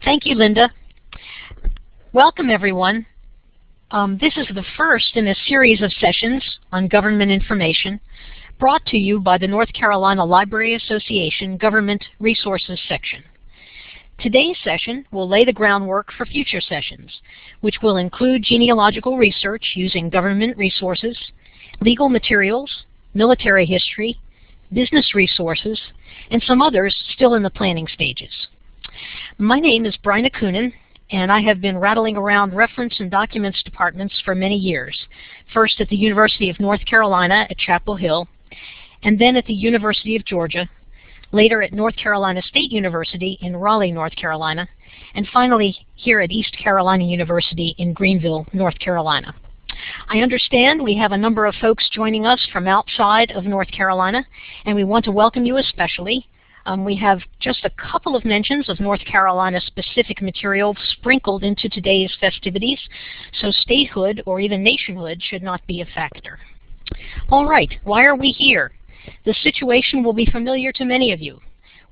Thank you, Linda. Welcome, everyone. Um, this is the first in a series of sessions on government information brought to you by the North Carolina Library Association Government Resources section. Today's session will lay the groundwork for future sessions, which will include genealogical research using government resources, legal materials, military history, business resources, and some others still in the planning stages. My name is Bryna Coonan, and I have been rattling around reference and documents departments for many years, first at the University of North Carolina at Chapel Hill, and then at the University of Georgia, later at North Carolina State University in Raleigh, North Carolina, and finally here at East Carolina University in Greenville, North Carolina. I understand we have a number of folks joining us from outside of North Carolina, and we want to welcome you especially. Um, we have just a couple of mentions of North Carolina specific material sprinkled into today's festivities, so statehood or even nationhood should not be a factor. All right, why are we here? The situation will be familiar to many of you.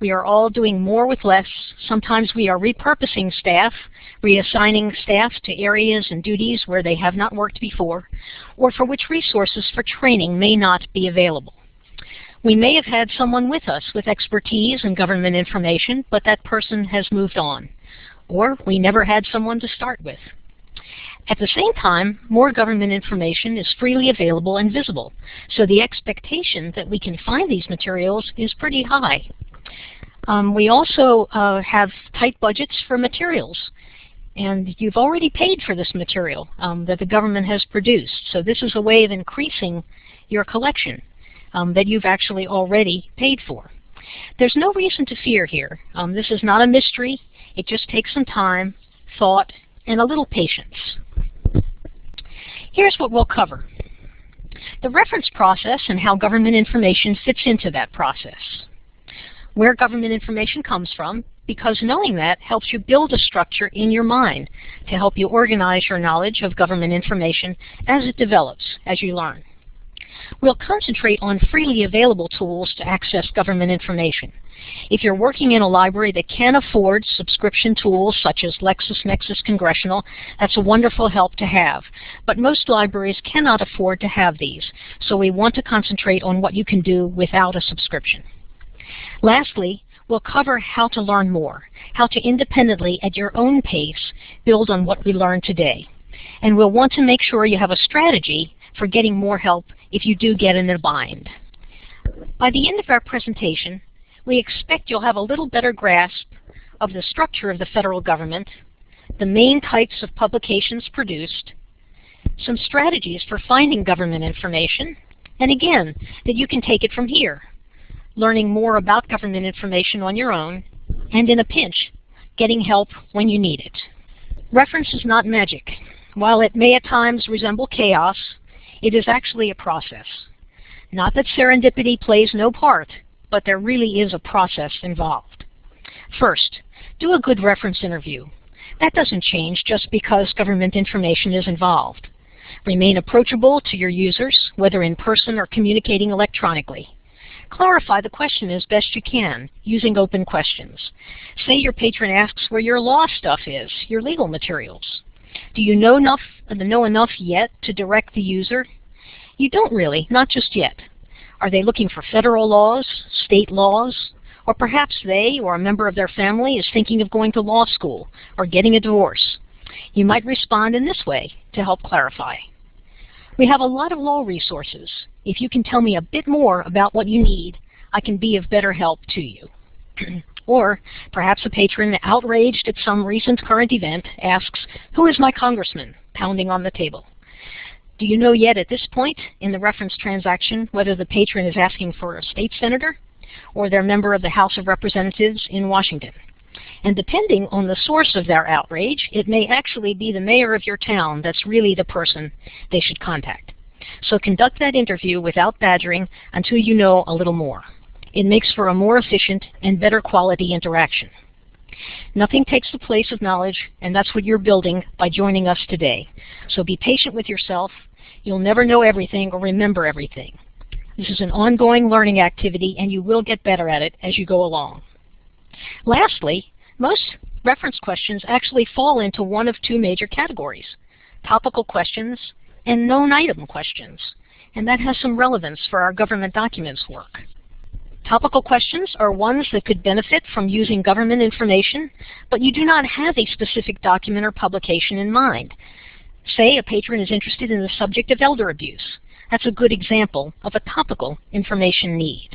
We are all doing more with less. Sometimes we are repurposing staff, reassigning staff to areas and duties where they have not worked before, or for which resources for training may not be available. We may have had someone with us with expertise in government information, but that person has moved on. Or we never had someone to start with. At the same time, more government information is freely available and visible, so the expectation that we can find these materials is pretty high. Um, we also uh, have tight budgets for materials, and you've already paid for this material um, that the government has produced, so this is a way of increasing your collection um, that you've actually already paid for. There's no reason to fear here. Um, this is not a mystery. It just takes some time, thought, and a little patience. Here's what we'll cover. The reference process and how government information fits into that process. Where government information comes from, because knowing that helps you build a structure in your mind to help you organize your knowledge of government information as it develops, as you learn. We'll concentrate on freely available tools to access government information. If you're working in a library that can afford subscription tools such as LexisNexis Congressional, that's a wonderful help to have. But most libraries cannot afford to have these, so we want to concentrate on what you can do without a subscription. Lastly, we'll cover how to learn more, how to independently, at your own pace, build on what we learned today. And we'll want to make sure you have a strategy for getting more help if you do get in a bind. By the end of our presentation, we expect you'll have a little better grasp of the structure of the federal government, the main types of publications produced, some strategies for finding government information, and again, that you can take it from here, learning more about government information on your own, and in a pinch, getting help when you need it. Reference is not magic. While it may at times resemble chaos, it is actually a process. Not that serendipity plays no part, but there really is a process involved. First, do a good reference interview. That doesn't change just because government information is involved. Remain approachable to your users, whether in person or communicating electronically. Clarify the question as best you can, using open questions. Say your patron asks where your law stuff is, your legal materials. Do you know enough, know enough yet to direct the user? You don't really, not just yet. Are they looking for federal laws, state laws, or perhaps they or a member of their family is thinking of going to law school or getting a divorce? You might respond in this way to help clarify. We have a lot of law resources. If you can tell me a bit more about what you need, I can be of better help to you. or perhaps a patron outraged at some recent current event asks, who is my congressman, pounding on the table. Do you know yet at this point in the reference transaction whether the patron is asking for a state senator or their member of the House of Representatives in Washington? And depending on the source of their outrage, it may actually be the mayor of your town that's really the person they should contact. So conduct that interview without badgering until you know a little more. It makes for a more efficient and better quality interaction. Nothing takes the place of knowledge, and that's what you're building by joining us today. So be patient with yourself You'll never know everything or remember everything. This is an ongoing learning activity and you will get better at it as you go along. Lastly, most reference questions actually fall into one of two major categories, topical questions and known item questions. And that has some relevance for our government documents work. Topical questions are ones that could benefit from using government information, but you do not have a specific document or publication in mind. Say a patron is interested in the subject of elder abuse. That's a good example of a topical information need.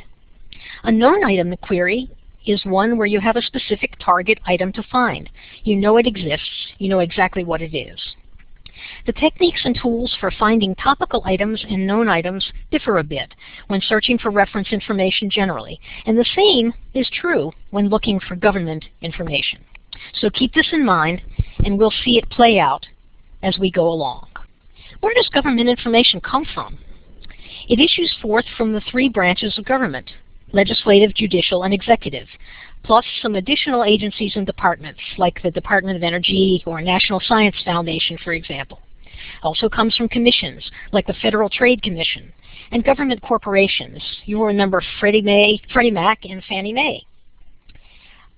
A known item query is one where you have a specific target item to find. You know it exists. You know exactly what it is. The techniques and tools for finding topical items and known items differ a bit when searching for reference information generally, and the same is true when looking for government information. So keep this in mind, and we'll see it play out as we go along. Where does government information come from? It issues forth from the three branches of government, legislative, judicial, and executive, plus some additional agencies and departments, like the Department of Energy or National Science Foundation, for example. Also comes from commissions, like the Federal Trade Commission, and government corporations. You will remember Freddie, May, Freddie Mac and Fannie Mae.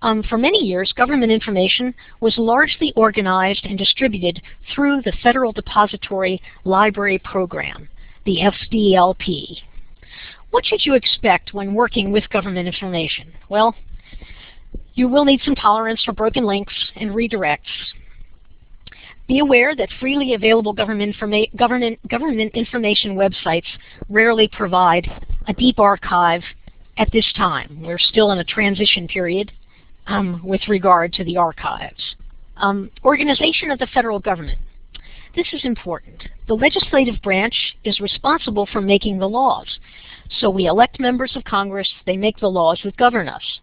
Um, for many years, government information was largely organized and distributed through the Federal Depository Library Program, the FDLP. What should you expect when working with government information? Well, you will need some tolerance for broken links and redirects. Be aware that freely available government, informa government, government information websites rarely provide a deep archive at this time. We're still in a transition period um, with regard to the archives. Um, organization of the federal government. This is important. The legislative branch is responsible for making the laws. So we elect members of Congress, they make the laws that govern us.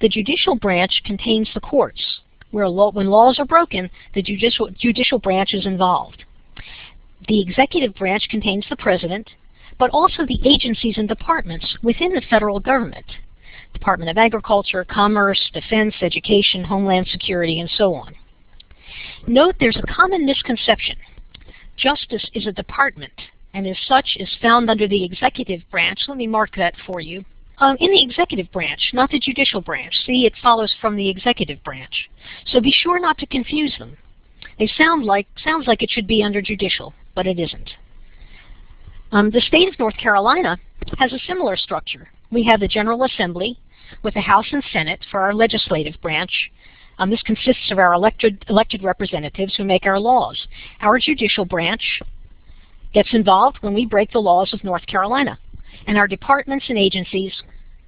The judicial branch contains the courts, where law, when laws are broken, the judicial, judicial branch is involved. The executive branch contains the president, but also the agencies and departments within the federal government. Department of Agriculture, Commerce, Defense, Education, Homeland Security, and so on. Note there's a common misconception. Justice is a department, and as such is found under the executive branch. Let me mark that for you. Um, in the executive branch, not the judicial branch. See, it follows from the executive branch. So be sure not to confuse them. They sound like sounds like it should be under judicial, but it isn't. Um, the state of North Carolina has a similar structure. We have the General Assembly with the House and Senate for our legislative branch. Um, this consists of our elected, elected representatives who make our laws. Our judicial branch gets involved when we break the laws of North Carolina. And our departments and agencies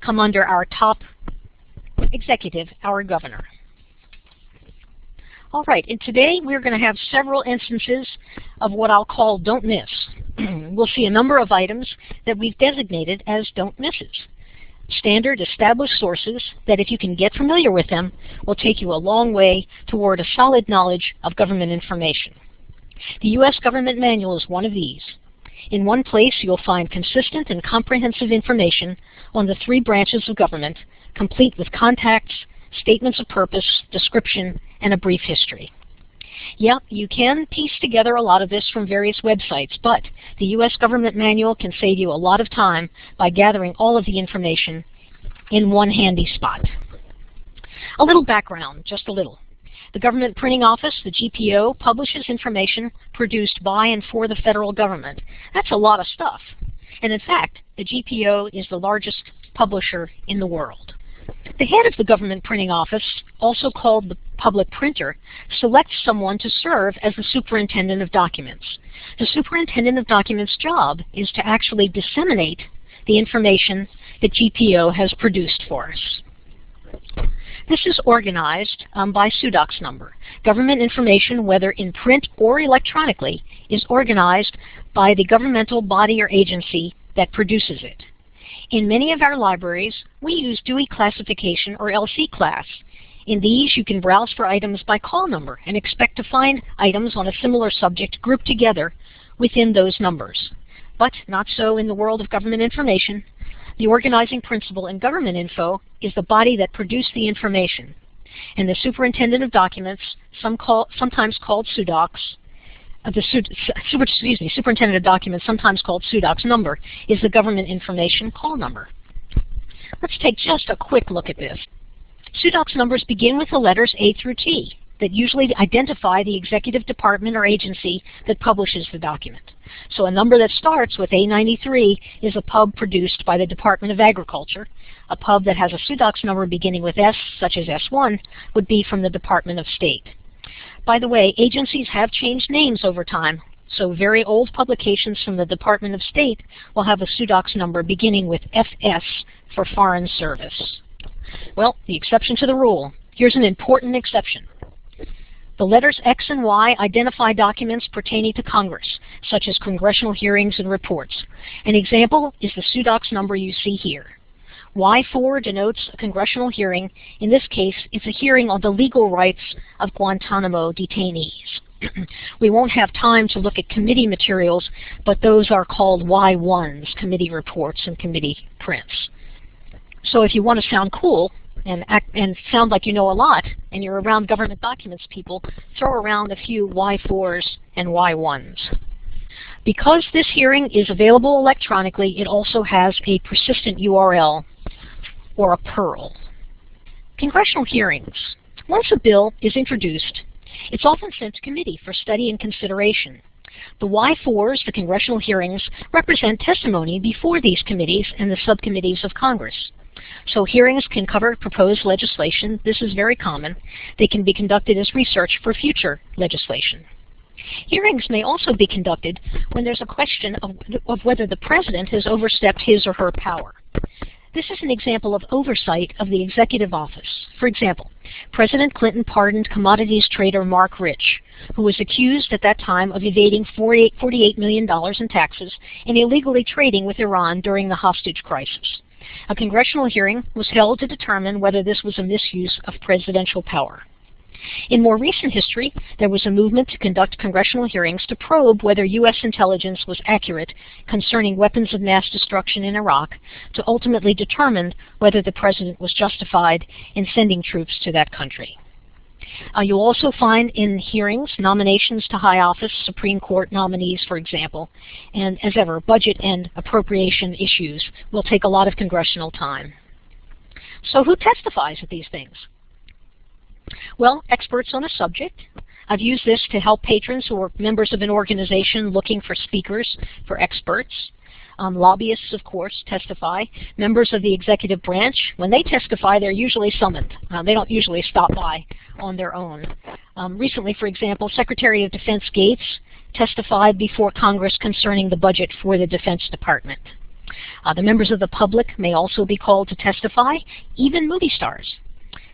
come under our top executive, our governor. All right, and today we're going to have several instances of what I'll call don't miss. we'll see a number of items that we've designated as don't misses. Standard established sources that if you can get familiar with them will take you a long way toward a solid knowledge of government information. The U.S. Government Manual is one of these. In one place, you'll find consistent and comprehensive information on the three branches of government, complete with contacts, statements of purpose, description, and a brief history. Yep, you can piece together a lot of this from various websites, but the U.S. Government Manual can save you a lot of time by gathering all of the information in one handy spot. A little background, just a little. The Government Printing Office, the GPO, publishes information produced by and for the federal government. That's a lot of stuff. And in fact, the GPO is the largest publisher in the world. The head of the Government Printing Office, also called the public printer, selects someone to serve as the Superintendent of Documents. The Superintendent of Documents' job is to actually disseminate the information that GPO has produced for us. This is organized um, by SUDOC's number. Government information, whether in print or electronically, is organized by the governmental body or agency that produces it. In many of our libraries, we use Dewey classification or LC class. In these, you can browse for items by call number and expect to find items on a similar subject grouped together within those numbers. But not so in the world of government information. The organizing principle in government info is the body that produced the information. And the superintendent of documents, some call, sometimes called SUDOCs, uh, the super, excuse me, superintendent of documents, sometimes called SUDOC's number, is the government information call number. Let's take just a quick look at this. SUDOCS numbers begin with the letters A through T that usually identify the executive department or agency that publishes the document. So a number that starts with A93 is a pub produced by the Department of Agriculture. A pub that has a SUDOCS number beginning with S, such as S1, would be from the Department of State. By the way, agencies have changed names over time, so very old publications from the Department of State will have a SUDOCS number beginning with FS for Foreign Service. Well, the exception to the rule. Here's an important exception. The letters X and Y identify documents pertaining to Congress, such as congressional hearings and reports. An example is the SUDOCS number you see here. Y4 denotes a congressional hearing. In this case, it's a hearing on the legal rights of Guantanamo detainees. we won't have time to look at committee materials, but those are called Y1s, committee reports and committee prints. So if you want to sound cool, and, act, and sound like you know a lot, and you're around government documents people, throw around a few Y4s and Y1s. Because this hearing is available electronically, it also has a persistent URL, or a PURL. Congressional hearings. Once a bill is introduced, it's often sent to committee for study and consideration. The Y4s, the congressional hearings, represent testimony before these committees and the subcommittees of Congress. So hearings can cover proposed legislation. This is very common. They can be conducted as research for future legislation. Hearings may also be conducted when there's a question of, of whether the president has overstepped his or her power. This is an example of oversight of the executive office. For example, President Clinton pardoned commodities trader Marc Rich, who was accused at that time of evading $48 million in taxes and illegally trading with Iran during the hostage crisis. A congressional hearing was held to determine whether this was a misuse of presidential power. In more recent history, there was a movement to conduct congressional hearings to probe whether U.S. intelligence was accurate concerning weapons of mass destruction in Iraq to ultimately determine whether the president was justified in sending troops to that country. Uh, you'll also find in hearings nominations to high office, Supreme Court nominees, for example. And as ever, budget and appropriation issues will take a lot of congressional time. So who testifies at these things? Well, experts on a subject. I've used this to help patrons who are members of an organization looking for speakers, for experts. Um, lobbyists, of course, testify. Members of the executive branch, when they testify, they're usually summoned. Uh, they don't usually stop by on their own. Um, recently, for example, Secretary of Defense Gates testified before Congress concerning the budget for the Defense Department. Uh, the members of the public may also be called to testify, even movie stars.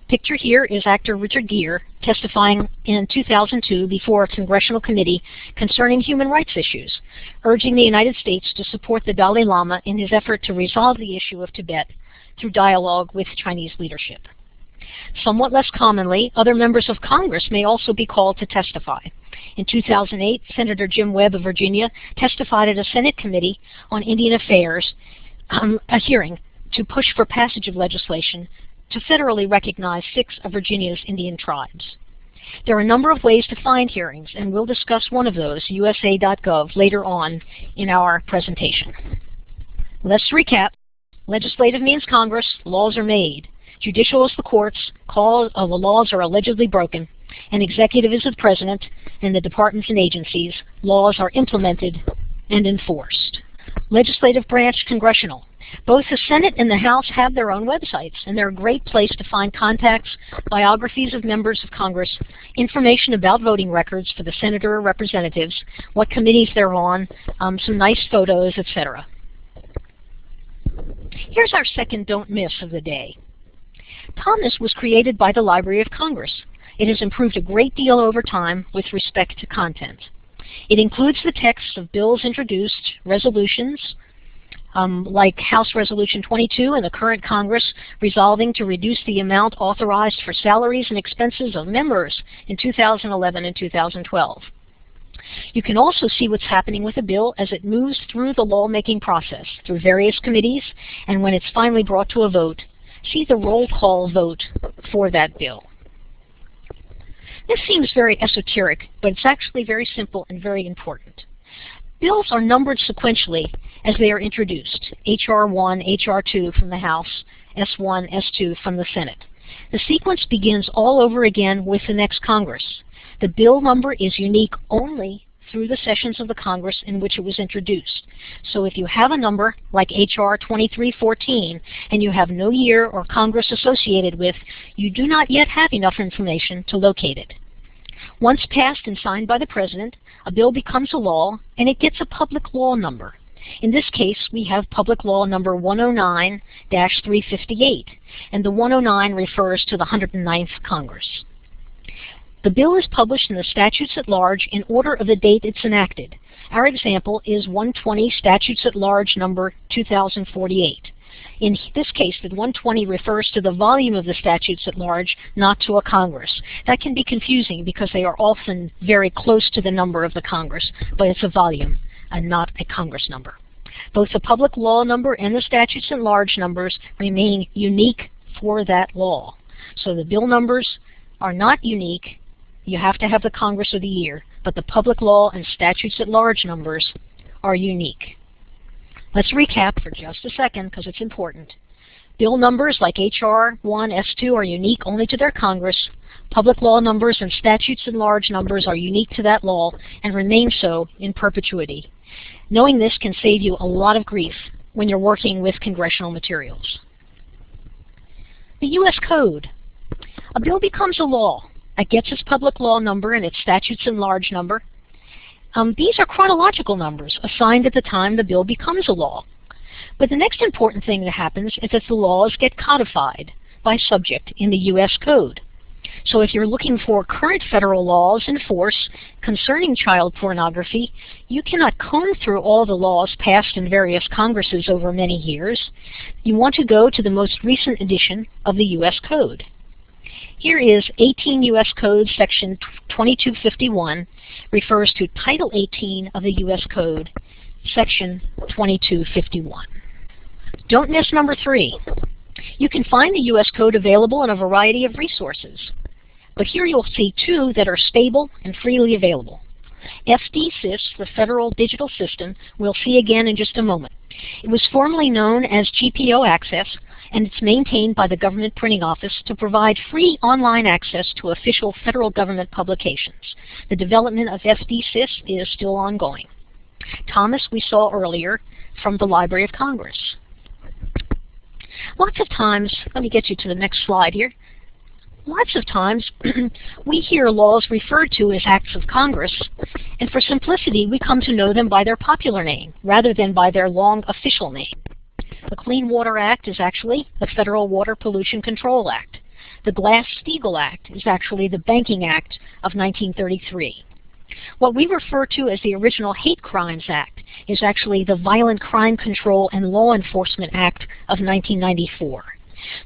Picture here is actor Richard Gere testifying in 2002 before a congressional committee concerning human rights issues, urging the United States to support the Dalai Lama in his effort to resolve the issue of Tibet through dialogue with Chinese leadership. Somewhat less commonly, other members of Congress may also be called to testify. In 2008, Senator Jim Webb of Virginia testified at a Senate committee on Indian Affairs, um, a hearing to push for passage of legislation to federally recognize six of Virginia's Indian tribes. There are a number of ways to find hearings, and we'll discuss one of those, usa.gov, later on in our presentation. Let's recap. Legislative means Congress, laws are made. Judicial is the courts, call of uh, the laws are allegedly broken, and executive is the president and the departments and agencies, laws are implemented and enforced. Legislative branch, congressional. Both the Senate and the House have their own websites, and they're a great place to find contacts, biographies of members of Congress, information about voting records for the senator or representatives, what committees they're on, um, some nice photos, etc. Here's our second don't miss of the day. Thomas was created by the Library of Congress. It has improved a great deal over time with respect to content. It includes the text of bills introduced, resolutions, um, like House Resolution 22 and the current Congress resolving to reduce the amount authorized for salaries and expenses of members in 2011 and 2012. You can also see what's happening with a bill as it moves through the lawmaking process, through various committees, and when it's finally brought to a vote, see the roll call vote for that bill. This seems very esoteric, but it's actually very simple and very important. Bills are numbered sequentially as they are introduced, HR 1, HR 2 from the House, S1, S2 from the Senate. The sequence begins all over again with the next Congress. The bill number is unique only through the sessions of the Congress in which it was introduced. So if you have a number like H.R. 2314 and you have no year or Congress associated with, you do not yet have enough information to locate it. Once passed and signed by the President, a bill becomes a law and it gets a public law number. In this case, we have Public Law number 109-358, and the 109 refers to the 109th Congress. The bill is published in the statutes at large in order of the date it's enacted. Our example is 120 Statutes at Large number 2048. In this case, the 120 refers to the volume of the statutes at large, not to a Congress. That can be confusing because they are often very close to the number of the Congress, but it's a volume and not a Congress number. Both the public law number and the statutes at large numbers remain unique for that law. So the bill numbers are not unique you have to have the Congress of the year, but the public law and statutes at large numbers are unique. Let's recap for just a second because it's important. Bill numbers like H.R. 1, S2 are unique only to their Congress. Public law numbers and statutes in large numbers are unique to that law and remain so in perpetuity. Knowing this can save you a lot of grief when you're working with congressional materials. The U.S. Code. A bill becomes a law it gets its public law number and its statutes in large number. Um, these are chronological numbers assigned at the time the bill becomes a law. But the next important thing that happens is that the laws get codified by subject in the U.S. Code. So if you're looking for current federal laws in force concerning child pornography, you cannot comb through all the laws passed in various Congresses over many years. You want to go to the most recent edition of the U.S. Code. Here is 18 U.S. Code section 2251 refers to Title 18 of the U.S. Code, section 2251. Don't miss number three. You can find the U.S. Code available in a variety of resources. But here you'll see two that are stable and freely available. FDsys, the Federal Digital System, we'll see again in just a moment. It was formerly known as GPO Access, and it's maintained by the Government Printing Office to provide free online access to official federal government publications. The development of FDsys is still ongoing. Thomas we saw earlier from the Library of Congress. Lots of times, let me get you to the next slide here. Lots of times we hear laws referred to as acts of Congress, and for simplicity we come to know them by their popular name rather than by their long official name. The Clean Water Act is actually the Federal Water Pollution Control Act. The Glass-Steagall Act is actually the Banking Act of 1933. What we refer to as the original Hate Crimes Act is actually the Violent Crime Control and Law Enforcement Act of 1994.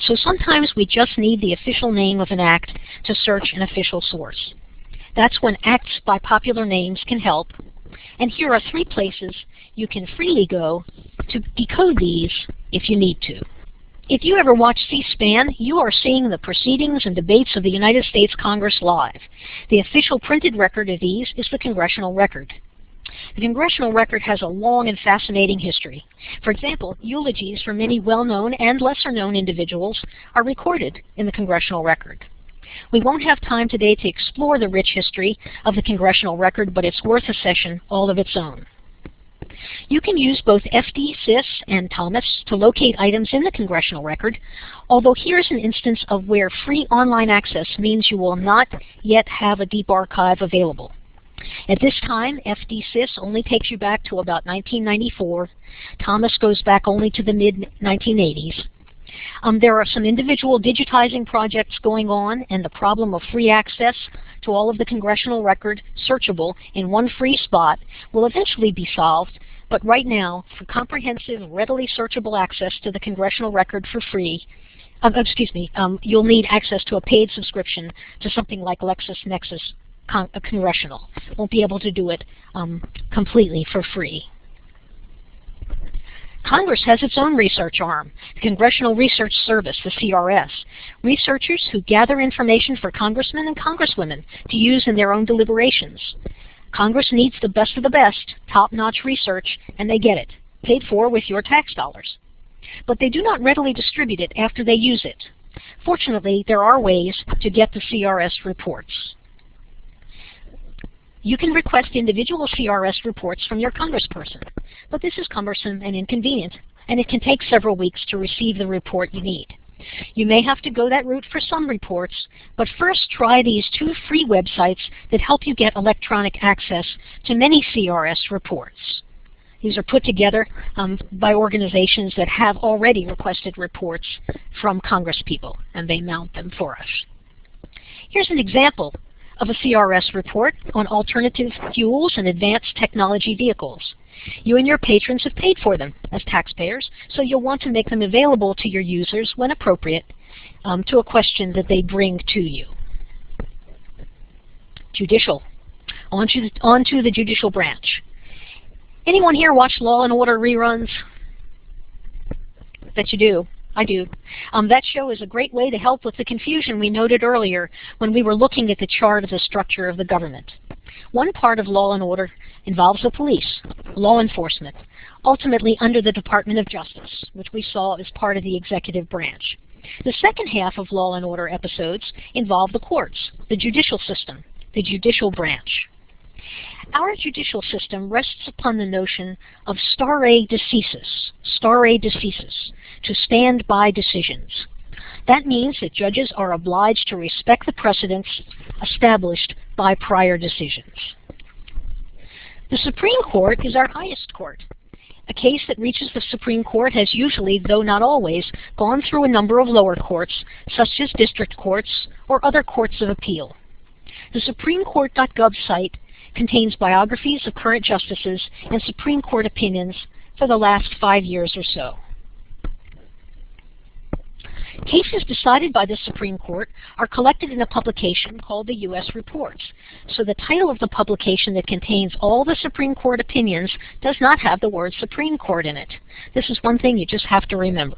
So sometimes we just need the official name of an act to search an official source. That's when acts by popular names can help. And here are three places you can freely go to decode these if you need to. If you ever watch C-SPAN, you are seeing the proceedings and debates of the United States Congress live. The official printed record of these is the Congressional Record. The Congressional Record has a long and fascinating history. For example, eulogies for many well-known and lesser-known individuals are recorded in the Congressional Record. We won't have time today to explore the rich history of the Congressional Record, but it's worth a session all of its own. You can use both FD-SYS and Thomas to locate items in the congressional record, although here's an instance of where free online access means you will not yet have a deep archive available. At this time, FD-SYS only takes you back to about 1994. Thomas goes back only to the mid-1980s. Um, there are some individual digitizing projects going on, and the problem of free access to all of the congressional record searchable in one free spot will eventually be solved but right now, for comprehensive, readily searchable access to the congressional record for free, um, excuse me, um, you'll need access to a paid subscription to something like LexisNexis Con uh, Congressional. Won't be able to do it um, completely for free. Congress has its own research arm, the Congressional Research Service, the CRS. Researchers who gather information for congressmen and congresswomen to use in their own deliberations. Congress needs the best of the best, top-notch research, and they get it, paid for with your tax dollars. But they do not readily distribute it after they use it. Fortunately, there are ways to get the CRS reports. You can request individual CRS reports from your congressperson, but this is cumbersome and inconvenient, and it can take several weeks to receive the report you need. You may have to go that route for some reports, but first try these two free websites that help you get electronic access to many CRS reports. These are put together um, by organizations that have already requested reports from congresspeople, and they mount them for us. Here's an example of a CRS report on alternative fuels and advanced technology vehicles. You and your patrons have paid for them as taxpayers, so you'll want to make them available to your users when appropriate um, to a question that they bring to you. Judicial. On to, on to the judicial branch. Anyone here watch Law and Order reruns? Bet you do. I do. Um, that show is a great way to help with the confusion we noted earlier when we were looking at the chart of the structure of the government. One part of law and order involves the police, law enforcement, ultimately under the Department of Justice, which we saw as part of the executive branch. The second half of Law and Order episodes involve the courts, the judicial system, the judicial branch. Our judicial system rests upon the notion of stare decisis, stare decisis, to stand by decisions. That means that judges are obliged to respect the precedents established by prior decisions. The Supreme Court is our highest court. A case that reaches the Supreme Court has usually, though not always, gone through a number of lower courts, such as district courts or other courts of appeal. The SupremeCourt.gov site contains biographies of current justices and Supreme Court opinions for the last five years or so. Cases decided by the Supreme Court are collected in a publication called the U.S. Reports. So the title of the publication that contains all the Supreme Court opinions does not have the word Supreme Court in it. This is one thing you just have to remember.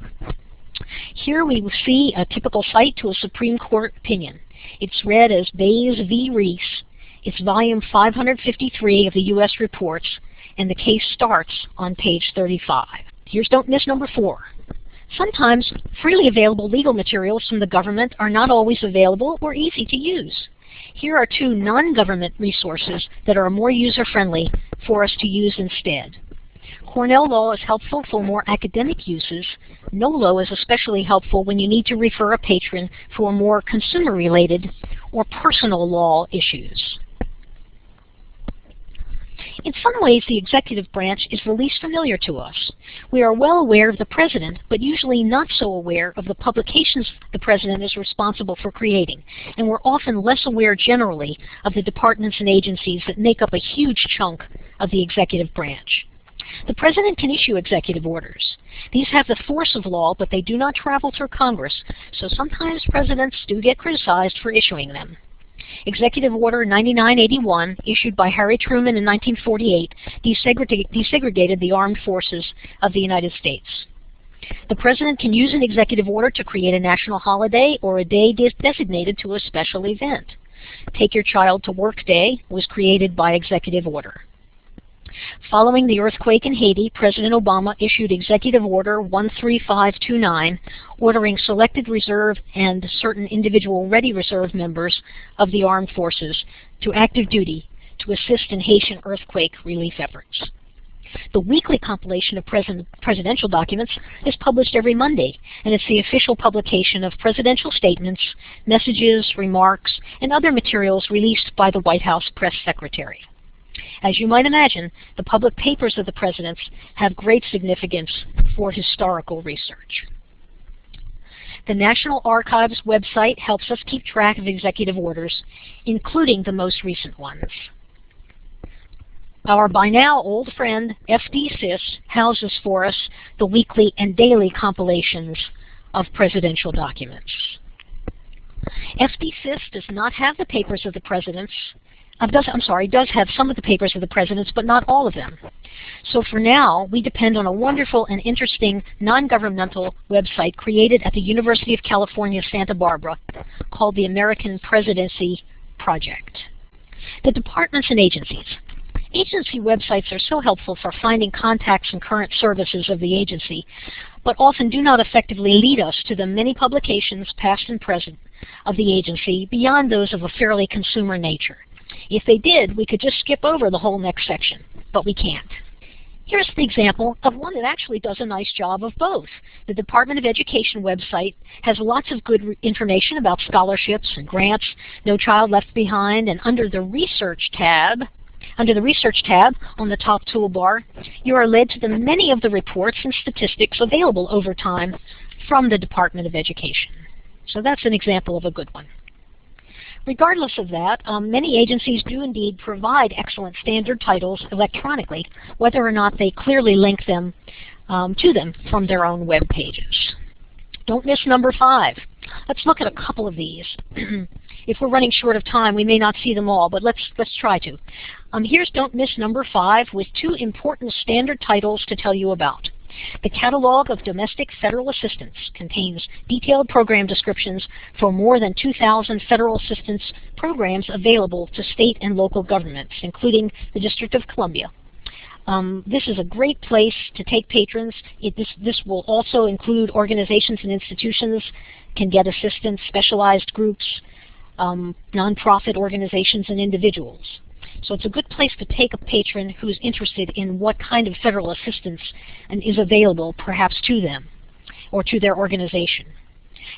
Here we see a typical cite to a Supreme Court opinion. It's read as Baze v. Rees, it's volume 553 of the U.S. Reports, and the case starts on page 35. Here's don't miss number four. Sometimes freely available legal materials from the government are not always available or easy to use. Here are two non-government resources that are more user-friendly for us to use instead. Cornell Law is helpful for more academic uses. NOLO is especially helpful when you need to refer a patron for more consumer-related or personal law issues. In some ways, the executive branch is the least familiar to us. We are well aware of the president, but usually not so aware of the publications the president is responsible for creating, and we're often less aware generally of the departments and agencies that make up a huge chunk of the executive branch. The President can issue executive orders. These have the force of law, but they do not travel through Congress, so sometimes presidents do get criticized for issuing them. Executive Order 9981, issued by Harry Truman in 1948, desegregated the armed forces of the United States. The President can use an executive order to create a national holiday or a day designated to a special event. Take Your Child to Work Day was created by executive order. Following the earthquake in Haiti, President Obama issued Executive Order 13529, ordering selected reserve and certain individual ready reserve members of the armed forces to active duty to assist in Haitian earthquake relief efforts. The weekly compilation of president, presidential documents is published every Monday, and it's the official publication of presidential statements, messages, remarks, and other materials released by the White House press secretary. As you might imagine, the public papers of the presidents have great significance for historical research. The National Archives website helps us keep track of executive orders, including the most recent ones. Our by now old friend FDsys houses for us the weekly and daily compilations of presidential documents. FDsys does not have the papers of the presidents, uh, does, I'm sorry, does have some of the papers of the presidents, but not all of them. So for now, we depend on a wonderful and interesting non-governmental website created at the University of California, Santa Barbara called the American Presidency Project. The departments and agencies. Agency websites are so helpful for finding contacts and current services of the agency, but often do not effectively lead us to the many publications, past and present, of the agency beyond those of a fairly consumer nature. If they did, we could just skip over the whole next section, but we can't. Here's the example of one that actually does a nice job of both. The Department of Education website has lots of good information about scholarships and grants, No Child Left Behind, and under the Research tab, under the Research tab on the top toolbar, you are led to the many of the reports and statistics available over time from the Department of Education. So that's an example of a good one. Regardless of that, um, many agencies do indeed provide excellent standard titles electronically, whether or not they clearly link them um, to them from their own web pages. Don't miss number five. Let's look at a couple of these. if we're running short of time, we may not see them all, but let's, let's try to. Um, here's Don't Miss number five with two important standard titles to tell you about. The Catalog of Domestic Federal Assistance contains detailed program descriptions for more than 2,000 federal assistance programs available to state and local governments, including the District of Columbia. Um, this is a great place to take patrons. It, this, this will also include organizations and institutions can get assistance, specialized groups, um, nonprofit organizations, and individuals. So it's a good place to take a patron who's interested in what kind of federal assistance and is available perhaps to them or to their organization.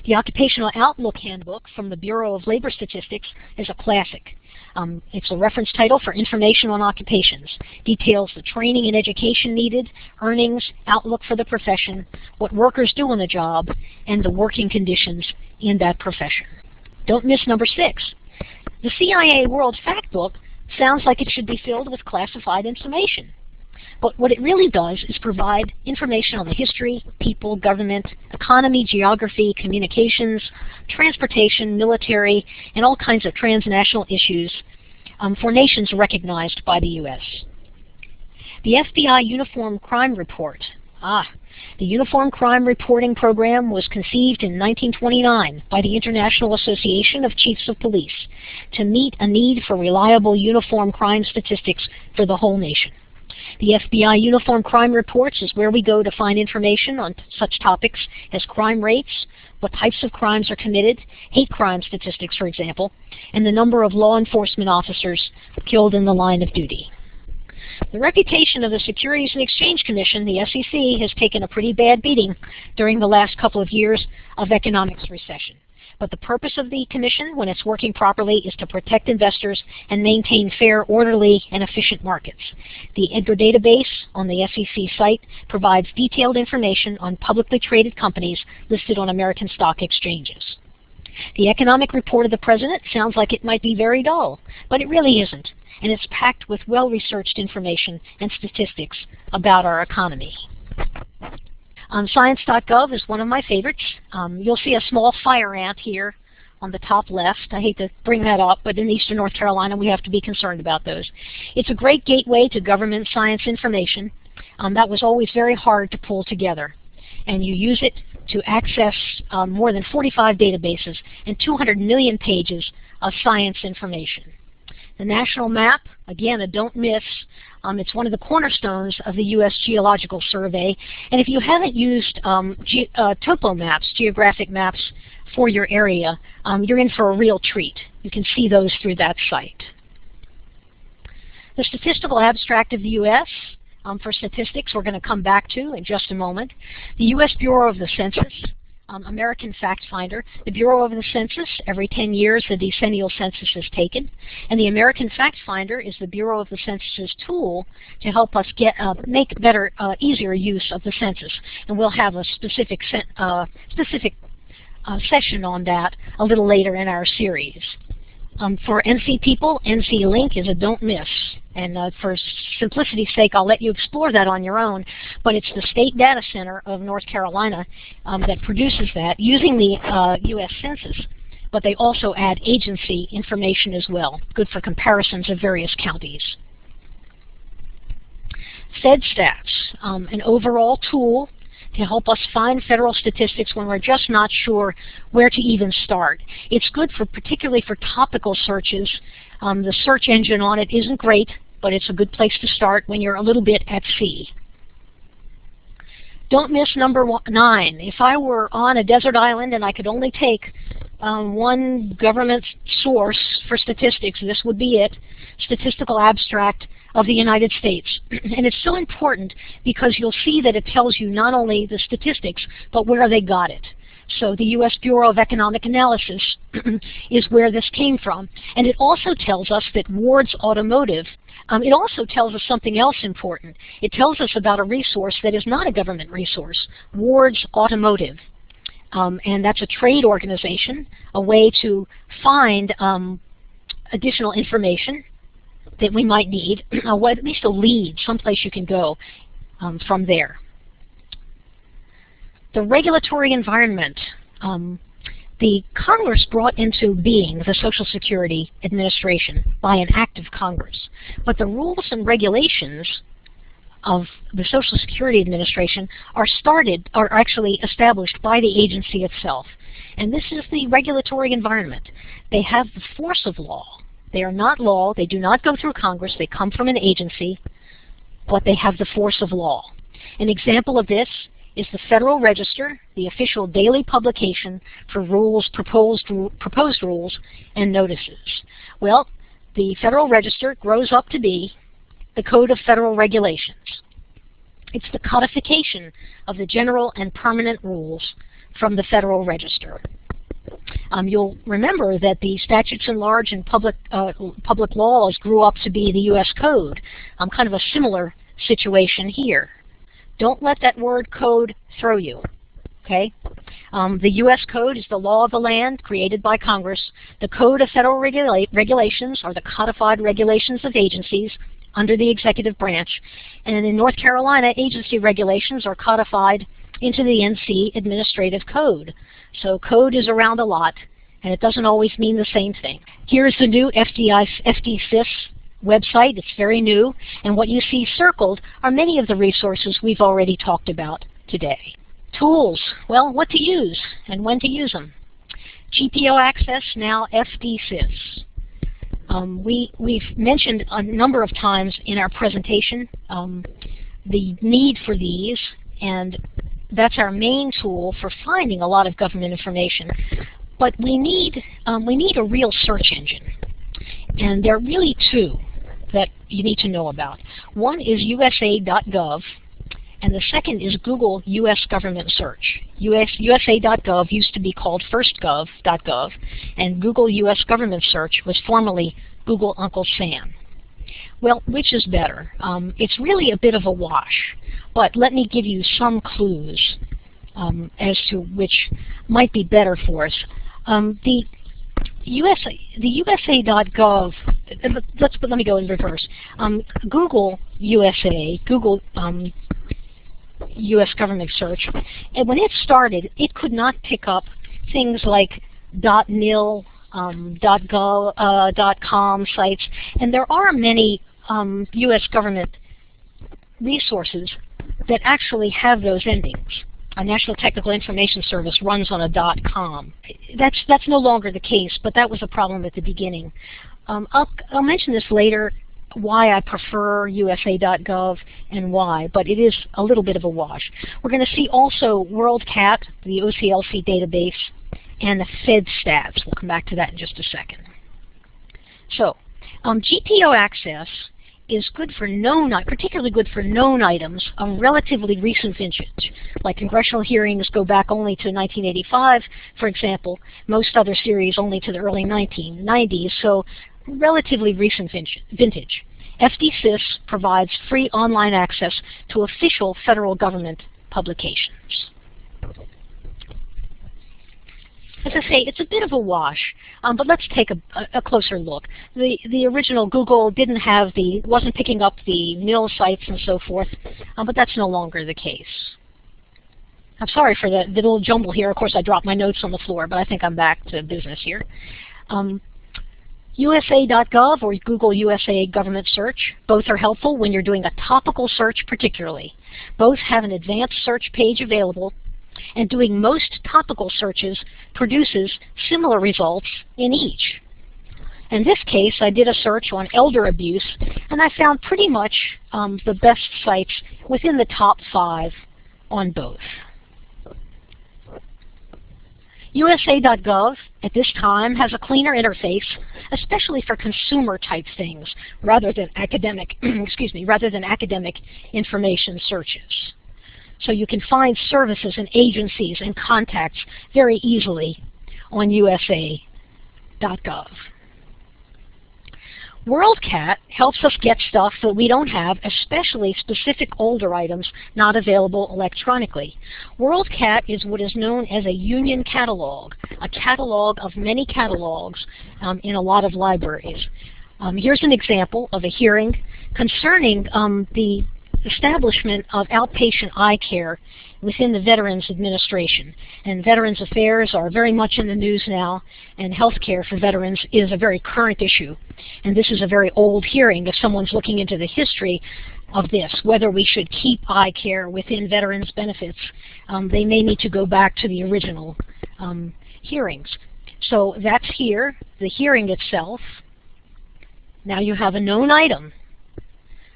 The Occupational Outlook Handbook from the Bureau of Labor Statistics is a classic. Um, it's a reference title for information on occupations. Details the training and education needed, earnings, outlook for the profession, what workers do on the job, and the working conditions in that profession. Don't miss number six. The CIA World Factbook sounds like it should be filled with classified information. But what it really does is provide information on the history, people, government, economy, geography, communications, transportation, military, and all kinds of transnational issues um, for nations recognized by the U.S. The FBI Uniform Crime Report. Ah, the Uniform Crime Reporting Program was conceived in 1929 by the International Association of Chiefs of Police to meet a need for reliable uniform crime statistics for the whole nation. The FBI Uniform Crime Reports is where we go to find information on such topics as crime rates, what types of crimes are committed, hate crime statistics, for example, and the number of law enforcement officers killed in the line of duty. The reputation of the Securities and Exchange Commission, the SEC, has taken a pretty bad beating during the last couple of years of economics recession. But the purpose of the commission, when it's working properly, is to protect investors and maintain fair, orderly, and efficient markets. The EDGAR database on the SEC site provides detailed information on publicly traded companies listed on American stock exchanges. The economic report of the President sounds like it might be very dull, but it really isn't and it's packed with well-researched information and statistics about our economy. Um, Science.gov is one of my favorites. Um, you'll see a small fire ant here on the top left. I hate to bring that up, but in eastern North Carolina we have to be concerned about those. It's a great gateway to government science information. Um, that was always very hard to pull together. And you use it to access um, more than 45 databases and 200 million pages of science information. The national map, again, a don't miss. Um, it's one of the cornerstones of the U.S. Geological Survey. And if you haven't used um, ge uh, topo maps, geographic maps for your area, um, you're in for a real treat. You can see those through that site. The statistical abstract of the U.S. Um, for statistics we're going to come back to in just a moment. The U.S. Bureau of the Census um, American Fact Finder. The Bureau of the Census, every 10 years the decennial census is taken. And the American Fact Finder is the Bureau of the Census's tool to help us get uh, make better, uh, easier use of the census. And we'll have a specific, uh, specific uh, session on that a little later in our series. Um, for NC people, NC LINC is a don't miss. And uh, for simplicity's sake, I'll let you explore that on your own. But it's the State Data Center of North Carolina um, that produces that using the uh, U.S. Census. But they also add agency information as well, good for comparisons of various counties. FedStats, um, an overall tool to help us find federal statistics when we're just not sure where to even start. It's good for particularly for topical searches. Um, the search engine on it isn't great, but it's a good place to start when you're a little bit at sea. Don't miss number one, nine. If I were on a desert island and I could only take um, one government source for statistics, this would be it, Statistical Abstract of the United States. and it's so important because you'll see that it tells you not only the statistics, but where they got it. So the U.S. Bureau of Economic Analysis is where this came from. And it also tells us that Ward's Automotive, um, it also tells us something else important. It tells us about a resource that is not a government resource, Ward's Automotive. Um, and that's a trade organization, a way to find um, additional information that we might need, uh, at least a lead, someplace you can go um, from there. The regulatory environment. Um, the Congress brought into being the Social Security Administration by an act of Congress. But the rules and regulations of the Social Security Administration are started, are actually established by the agency itself. And this is the regulatory environment. They have the force of law. They are not law. They do not go through Congress. They come from an agency, but they have the force of law. An example of this is the Federal Register, the official daily publication for rules, proposed, proposed rules, and notices. Well, the Federal Register grows up to be the Code of Federal Regulations. It's the codification of the general and permanent rules from the Federal Register. Um, you'll remember that the statutes in large and public, uh, public laws grew up to be the U.S. Code, um, kind of a similar situation here. Don't let that word code throw you. Okay? Um, the U.S. Code is the law of the land created by Congress. The Code of Federal Regula Regulations are the codified regulations of agencies under the executive branch. And in North Carolina, agency regulations are codified into the NC Administrative Code. So code is around a lot, and it doesn't always mean the same thing. Here's the new FDI, website. It's very new, and what you see circled are many of the resources we've already talked about today. Tools, well, what to use and when to use them. GPO access, now FDsys. Um, we, we've mentioned a number of times in our presentation um, the need for these, and that's our main tool for finding a lot of government information. But we need, um, we need a real search engine. And there are really two that you need to know about. One is USA.gov, and the second is Google U.S. Government Search. US, USA.gov used to be called FirstGov.gov, and Google U.S. Government Search was formerly Google Uncle Sam. Well, which is better? Um, it's really a bit of a wash, but let me give you some clues um, as to which might be better for us. Um, the USA, the USA.gov, let's, let me go in reverse. Um, Google USA, Google um, U.S. government search, and when it started, it could not pick up things like .mil, um, .gov, uh, .com sites, and there are many um, U.S. government resources that actually have those endings. A National Technical Information Service runs on a .com. That's that's no longer the case, but that was a problem at the beginning. Um, I'll, I'll mention this later why I prefer USA.gov and why, but it is a little bit of a wash. We're going to see also WorldCat, the OCLC database, and the Fed FedStats. We'll come back to that in just a second. So, um, GPO access is good for known, particularly good for known items of relatively recent vintage. Like congressional hearings go back only to 1985, for example. Most other series only to the early 1990s, so relatively recent vintage. FDsys provides free online access to official federal government publications. As I say, it's a bit of a wash, um, but let's take a, a, closer look. The, the original Google didn't have the, wasn't picking up the mil sites and so forth, um, but that's no longer the case. I'm sorry for the, the little jumble here. Of course, I dropped my notes on the floor, but I think I'm back to business here. Um, USA.gov or Google USA Government Search, both are helpful when you're doing a topical search particularly. Both have an advanced search page available and doing most topical searches produces similar results in each. In this case, I did a search on elder abuse, and I found pretty much um, the best sites within the top five on both. USA.gov at this time has a cleaner interface, especially for consumer type things rather than academic, excuse me, rather than academic information searches. So you can find services and agencies and contacts very easily on USA.gov. WorldCat helps us get stuff that we don't have, especially specific older items not available electronically. WorldCat is what is known as a union catalog, a catalog of many catalogs um, in a lot of libraries. Um, here's an example of a hearing concerning um, the establishment of outpatient eye care within the Veterans Administration. And Veterans Affairs are very much in the news now, and health care for veterans is a very current issue. And this is a very old hearing if someone's looking into the history of this, whether we should keep eye care within veterans benefits. Um, they may need to go back to the original um, hearings. So that's here, the hearing itself. Now you have a known item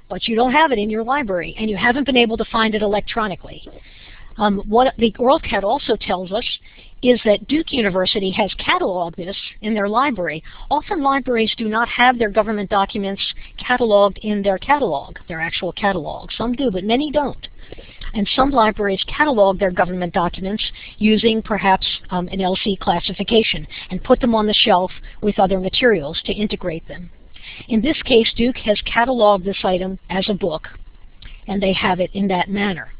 but you don't have it in your library and you haven't been able to find it electronically. Um, what the WorldCat also tells us is that Duke University has cataloged this in their library. Often libraries do not have their government documents cataloged in their catalog, their actual catalog. Some do, but many don't. And some libraries catalog their government documents using perhaps um, an LC classification and put them on the shelf with other materials to integrate them. In this case, Duke has cataloged this item as a book, and they have it in that manner.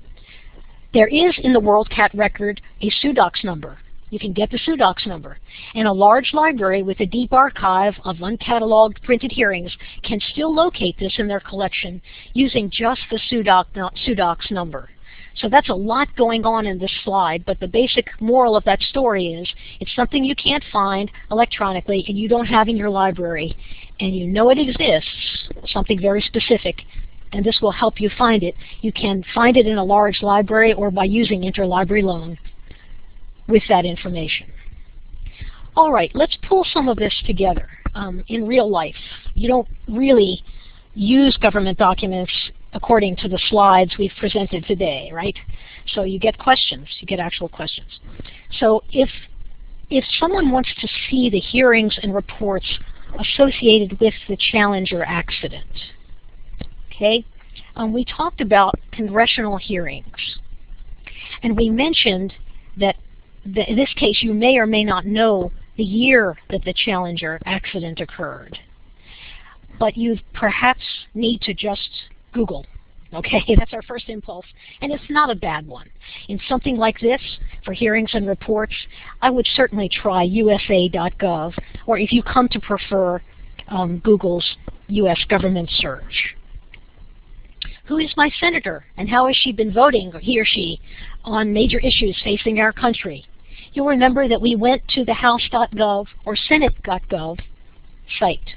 There is in the WorldCat record a SUDOCS number. You can get the SUDOCS number. And a large library with a deep archive of uncatalogued printed hearings can still locate this in their collection using just the SUDOCS number. So that's a lot going on in this slide, but the basic moral of that story is it's something you can't find electronically and you don't have in your library, and you know it exists, something very specific, and this will help you find it. You can find it in a large library or by using interlibrary loan with that information. All right, let's pull some of this together um, in real life. You don't really use government documents according to the slides we've presented today, right? So you get questions, you get actual questions. So if, if someone wants to see the hearings and reports associated with the Challenger accident, okay, um, we talked about congressional hearings. And we mentioned that in this case you may or may not know the year that the Challenger accident occurred. But you perhaps need to just Google. Okay, that's our first impulse. And it's not a bad one. In something like this, for hearings and reports, I would certainly try USA.gov, or if you come to prefer um, Google's U.S. government search. Who is my senator, and how has she been voting, he or she, on major issues facing our country? You'll remember that we went to the House.gov or Senate.gov site.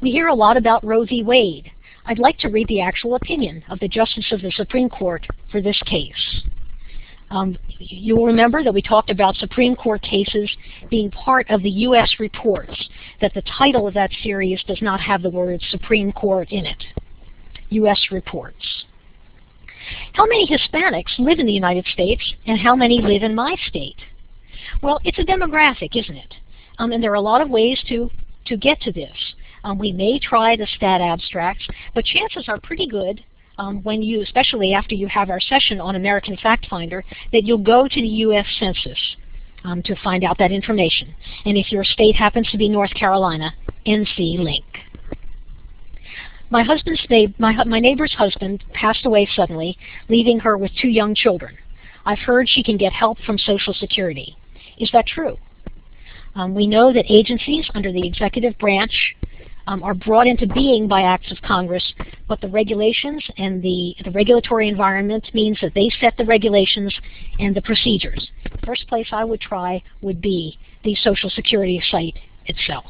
We hear a lot about Roe v. Wade, I'd like to read the actual opinion of the Justice of the Supreme Court for this case. Um, you'll remember that we talked about Supreme Court cases being part of the U.S. reports, that the title of that series does not have the word Supreme Court in it. U.S. reports. How many Hispanics live in the United States and how many live in my state? Well, it's a demographic, isn't it? Um, and there are a lot of ways to, to get to this. Um, we may try the stat abstracts, but chances are pretty good um, when you, especially after you have our session on American Fact Finder, that you'll go to the U.S. Census um, to find out that information. And if your state happens to be North Carolina, NC LINC. My husband's my, my neighbor's husband passed away suddenly, leaving her with two young children. I've heard she can get help from Social Security. Is that true? Um, we know that agencies under the executive branch um, are brought into being by acts of Congress, but the regulations and the, the regulatory environment means that they set the regulations and the procedures. The first place I would try would be the Social Security site itself.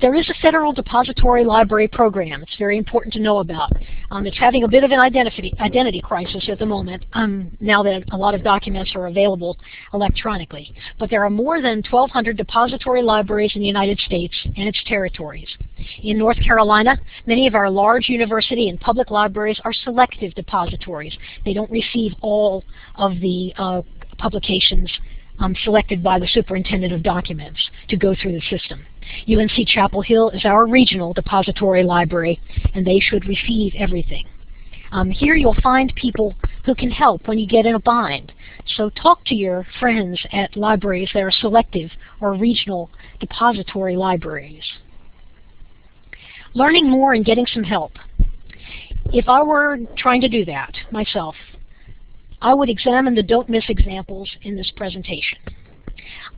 There is a federal depository library program. It's very important to know about. Um, it's having a bit of an identity, identity crisis at the moment, um, now that a lot of documents are available electronically. But there are more than 1,200 depository libraries in the United States and its territories. In North Carolina, many of our large university and public libraries are selective depositories. They don't receive all of the uh, publications um, selected by the superintendent of documents to go through the system. UNC Chapel Hill is our regional depository library, and they should receive everything. Um, here you'll find people who can help when you get in a bind. So talk to your friends at libraries that are selective or regional depository libraries. Learning more and getting some help. If I were trying to do that myself, I would examine the don't miss examples in this presentation.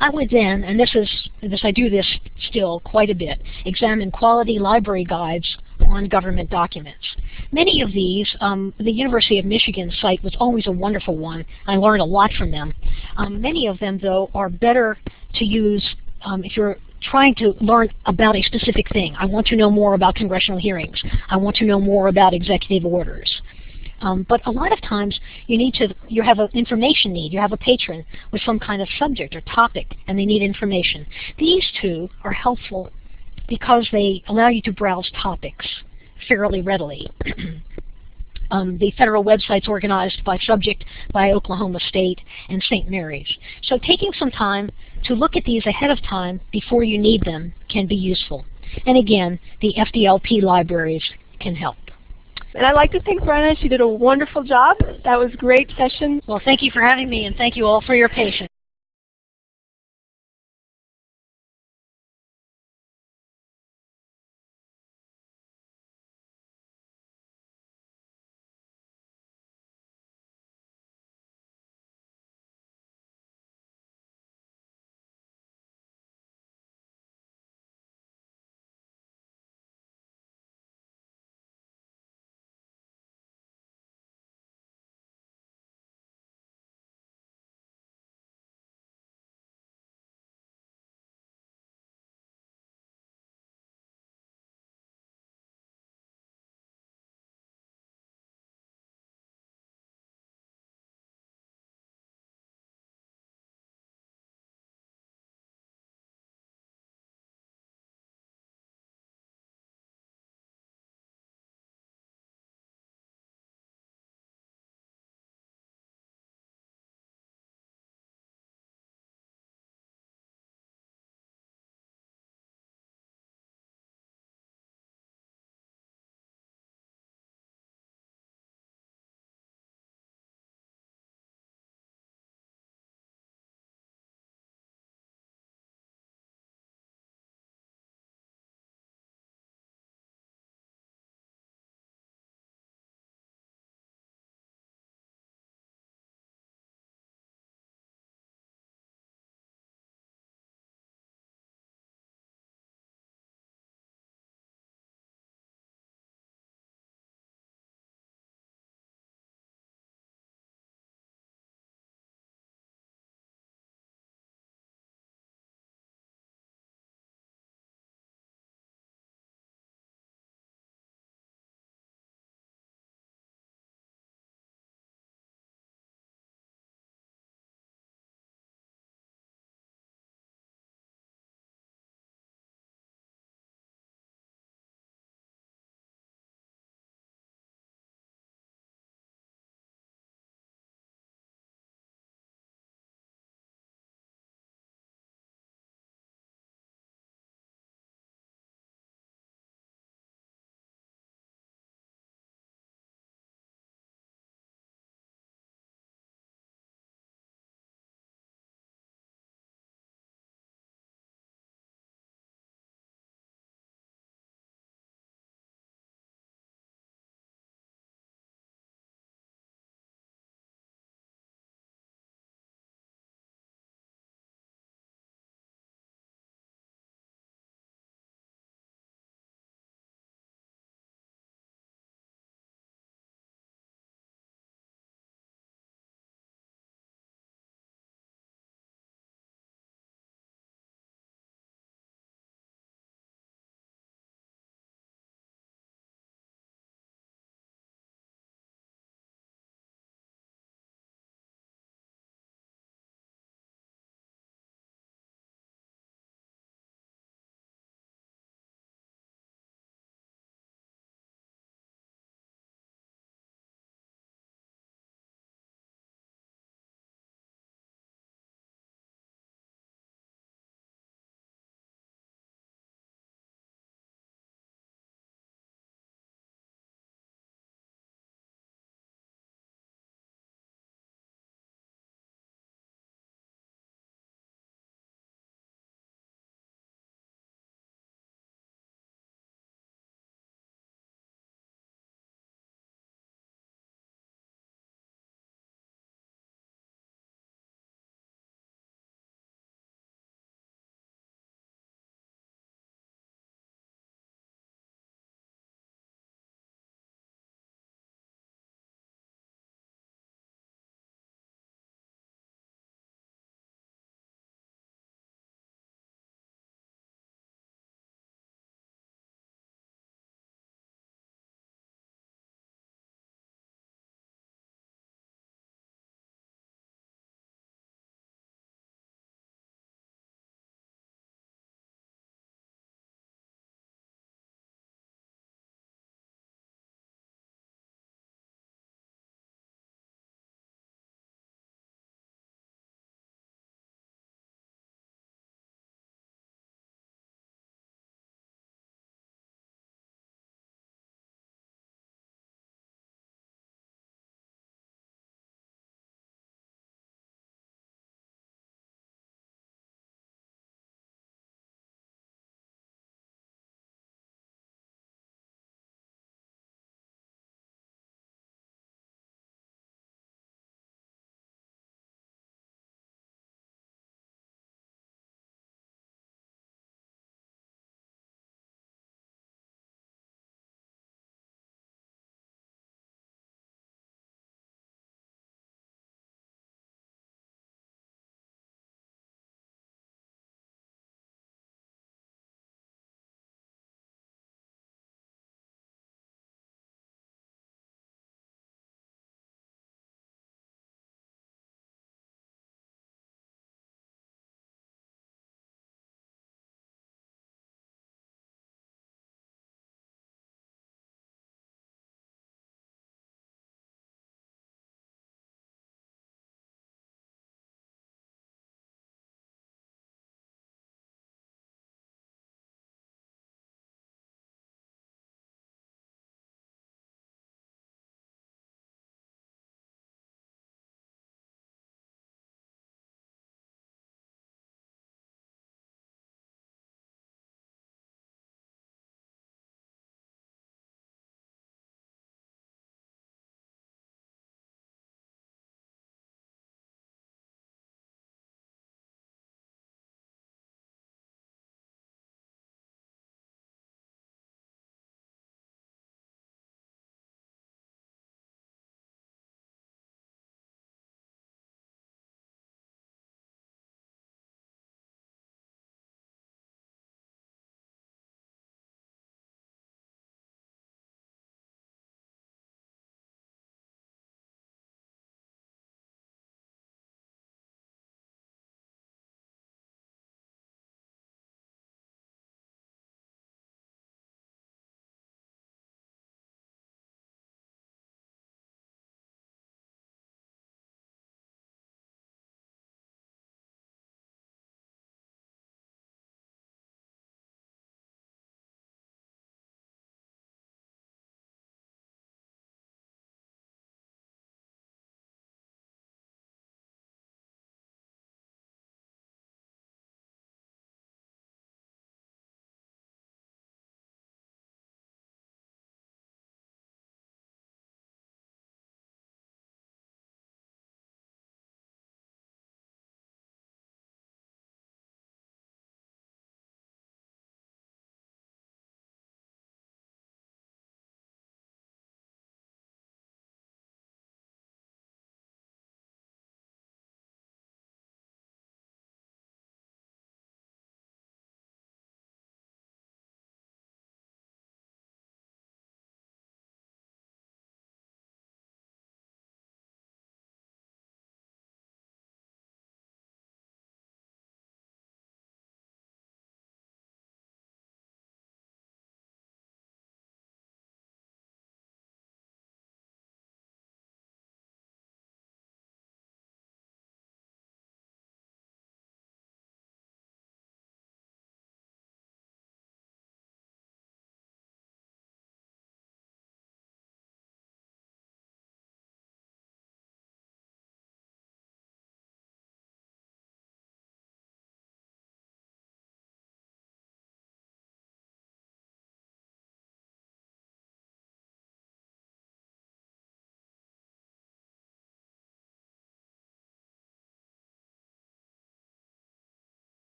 I would then, and this is this I do this still quite a bit, examine quality library guides on government documents. Many of these, um, the University of Michigan site was always a wonderful one. I learned a lot from them. Um, many of them, though, are better to use um, if you're trying to learn about a specific thing. I want to know more about congressional hearings. I want to know more about executive orders. Um, but a lot of times you need to, you have an information need. You have a patron with some kind of subject or topic and they need information. These two are helpful because they allow you to browse topics fairly readily. um, the federal website's organized by subject by Oklahoma State and St. Mary's. So taking some time to look at these ahead of time before you need them can be useful. And again, the FDLP libraries can help. And I'd like to thank Brenna. She did a wonderful job. That was a great session. Well, thank you for having me, and thank you all for your patience.